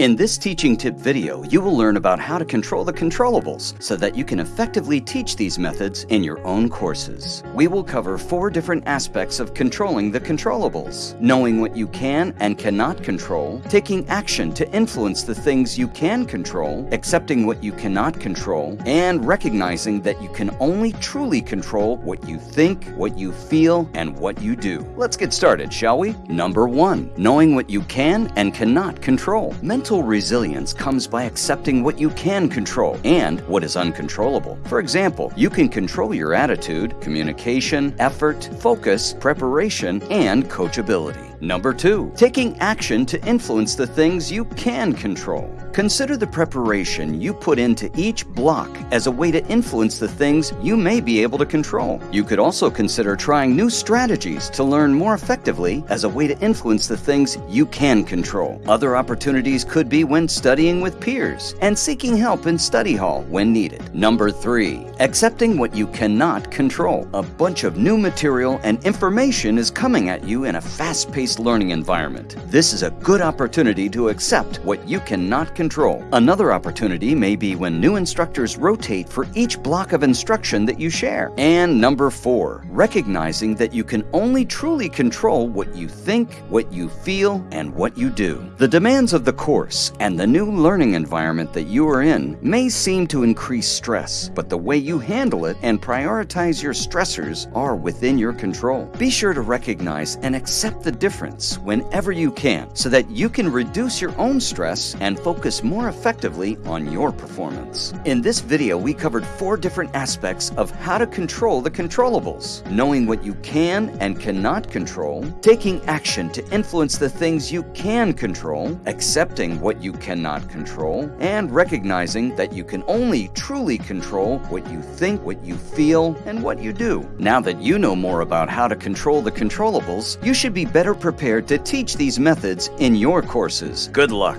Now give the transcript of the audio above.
In this teaching tip video, you will learn about how to control the controllables so that you can effectively teach these methods in your own courses. We will cover four different aspects of controlling the controllables. Knowing what you can and cannot control, taking action to influence the things you can control, accepting what you cannot control, and recognizing that you can only truly control what you think, what you feel, and what you do. Let's get started, shall we? Number one, knowing what you can and cannot control. Mental Mental resilience comes by accepting what you can control and what is uncontrollable. For example, you can control your attitude, communication, effort, focus, preparation, and coachability. Number two, taking action to influence the things you can control. Consider the preparation you put into each block as a way to influence the things you may be able to control. You could also consider trying new strategies to learn more effectively as a way to influence the things you can control. Other opportunities could be when studying with peers and seeking help in study hall when needed. Number three, accepting what you cannot control. A bunch of new material and information is coming at you in a fast-paced learning environment. This is a good opportunity to accept what you cannot control. Another opportunity may be when new instructors rotate for each block of instruction that you share. And number four, recognizing that you can only truly control what you think, what you feel, and what you do. The demands of the course and the new learning environment that you are in may seem to increase stress, but the way you handle it and prioritize your stressors are within your control. Be sure to recognize and accept the difference difference whenever you can so that you can reduce your own stress and focus more effectively on your performance. In this video, we covered four different aspects of how to control the controllables. Knowing what you can and cannot control, taking action to influence the things you can control, accepting what you cannot control, and recognizing that you can only truly control what you think, what you feel, and what you do. Now that you know more about how to control the controllables, you should be better prepared prepared to teach these methods in your courses. Good luck!